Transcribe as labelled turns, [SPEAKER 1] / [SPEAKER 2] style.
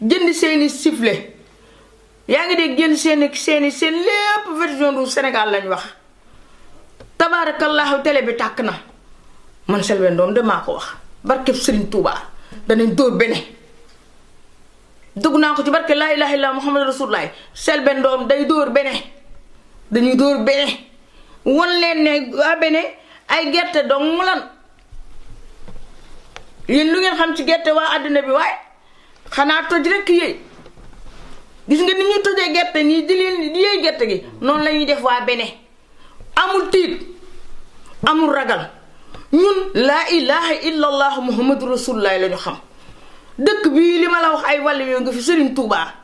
[SPEAKER 1] jënd seeni sifflet yaa ngi dégg jënd seeni seeni seen lépp version du Sénégal lañ wax tabaarakallaahu télé bi tàkk na man Selbé Ndom de maa ko wax barkeb Serigne Touba danañ dóor bene dugg naa ko ci barke laa ilaaha illallaah Muhammad Rasulullaah Selbé Ndom day dóor bene dañuy dóor bene won leen ne waa bene ay gerte dong lan yéen lu ngeen xam ci gerte waa àddina bi waaye xanaa toj rekk yéey gis nga ni ñuy tojee gerte nii di leen di yéey gerte gi noonu la ñuy def waa bene amul tiit amul ragal ñun laa ilaha illa allah muhammadu rasulullah la ñu xam dëkk bii li ma la wax ay wàll yoo nga fi sëriñ tuubaa